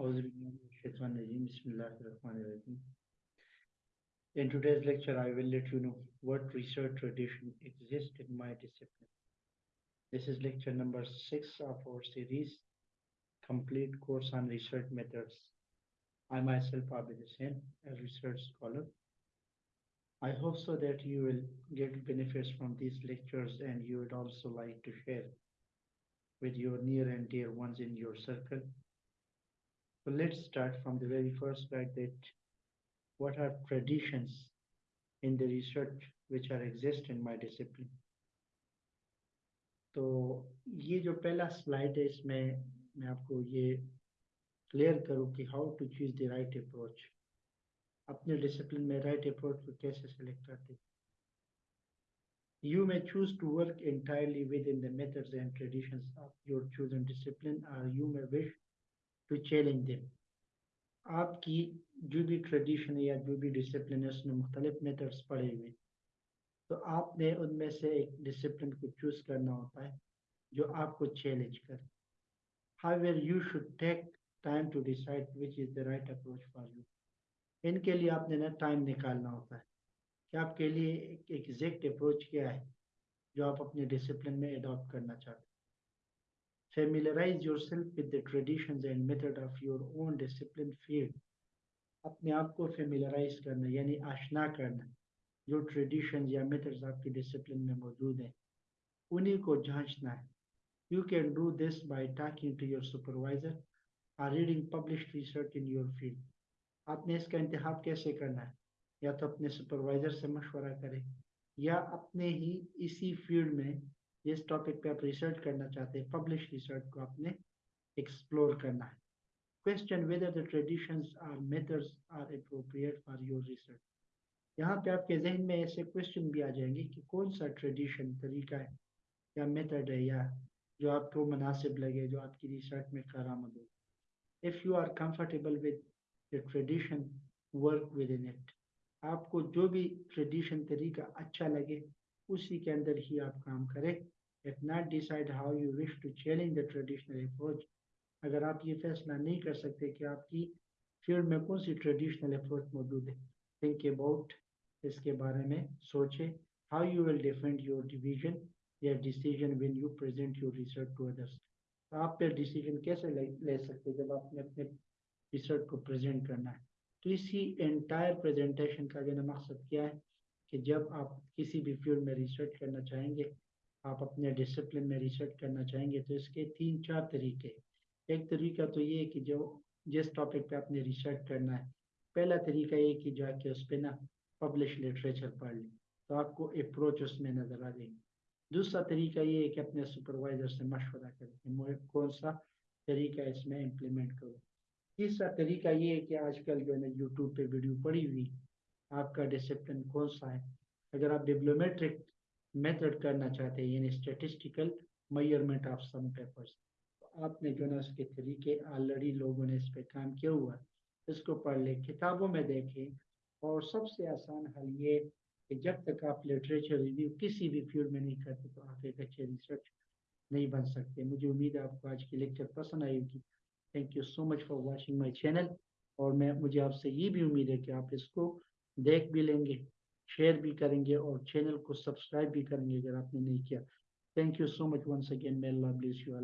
In today's lecture, I will let you know what research tradition exists in my discipline. This is lecture number six of our series, Complete Course on Research Methods. I myself, Abid Hussain, a research scholar. I hope so that you will get benefits from these lectures and you would also like to share with your near and dear ones in your circle. So let's start from the very first fact that what are traditions in the research which are exist in my discipline. तो ये जो पहला slide है इसमें मैं आपको ये clear करूँ कि how to choose the right approach अपने डिसिप्लिन में राइट अप्रोच को कैसे सेलेक्ट करते You may choose to work entirely within the methods and traditions of your chosen discipline or you may wish to challenge them. आपकी जो भी tradition या जो भी डिसिप्लिन है उसमें मुख्तलिफ़ मेथड्स पड़े हुए तो आपने उनमें से एक डिसिप्लिन को चूज़ करना होता है, जो आपको चैलेंज करे। How you should take time to decide which is the right approach for you इनके लिए आपने ना टाइम निकालना होता है कि आपके लिए एक एग्जैक्ट अप्रोच क्या है, जो आप अपने डिसिप्लिन में अडॉप्ट करना चाहते हैं। Familiarize yourself with the traditions and method of your own discipline field. अपने आप को फेमिलराइज करना, यानी आशना करना। जो ट्रेडिशन या मेथड्स आपकी डिसिप्लिन में मौजूद हैं, उन्हीं को जांचना है। You can do this by talking to your supervisor और reading published research in your field आपने इसका इंतखब कैसे करना है? या तो अपने सुपरवाइजर से मशवरा करें, या अपने ही इसी फ़ील्ड में जिस टॉपिक पे आप रिसर्च करना चाहते हैं पब्लिश रिसर्च को आपने एक्सप्लोर करना है। Question whether the traditions or methods are appropriate for your research यहाँ पे आपके जहन में ऐसे क्वेश्चन भी आ जाएँगे कि कौन सा ट्रेडिशन तरीका है, या मेथड है, या जो आपको मुनासिब लगे, जो आपकी रिसर्च में कारामद हो। If you are comfortable with the tradition work within it आपको जो भी ट्रेडिशन तरीका अच्छा लगे उसी के अंदर ही आप काम करें। If not decide how you wish to challenge the traditional approach अगर आप ये फैसला नहीं कर सकते कि आपकी फ़ील्ड में कौन सी ट्रेडिशनल अप्रोच मौजूद है थिंक अबाउट इसके बारे में सोचें how you will defend your division या decision when you present your research to others आप फिर डिसीज़न कैसे ले, ले सकते जब आपने अपने रिसर्च को प्रेजेंट करना है? तो इसी एंटायर प्रेजेंटेशन का जो मकसद क्या है? कि जब आप किसी भी फ़ील्ड में रिसर्च करना चाहेंगे, आप अपने डिसिप्लिन में रिसर्च करना चाहेंगे तो इसके तीन, चार तरीके एक तरीका तो ये है कि जो, जिस टॉपिक पे आपने रिसर्च करना है, पहला तरीका ये कि जाके उस पर ना पब्लिश लिटरेचर पढ़ लें तो आपको अप्रोच उसमें नज़र आ जाएगी। दूसरा तरीका ये है कि अपने सुपरवाइजर से मशवरा करें कि कौन सा तरीका इसमें इम्प्लीमेंट करूँ। तीसरा तरीका ये है कि आजकल जो है ना यूट्यूब पे वीडियो पड़ी हुई आपका डिसिप्लिन कौन सा है? अगर आप डिप्लोमेट्रिक मेथड करना चाहते हैं, यानी statistical measurement of some papers तो आपने जो ना उसके तरीके ऑलरेडी लोगों ने इस पर काम किया हुआ इसको पढ़ लें, किताबों में देखें, और सबसे आसान हल ये कि जब तक आप लिटरेचर रिव्यू किसी भी फ़ील्ड में नहीं करते तो आप एक अच्छे रिसर्च नहीं बन सकते। मुझे उम्मीद है आपको आज की लेक्चर पसंद आई होगी। Thank you so much for watching my channel और मैं, मुझे आपसे ये भी उम्मीद है कि आप इसको देख भी लेंगे शेयर भी करेंगे और चैनल को सब्सक्राइब भी करेंगे अगर आपने नहीं किया। Thank you so much once again may Allah bless you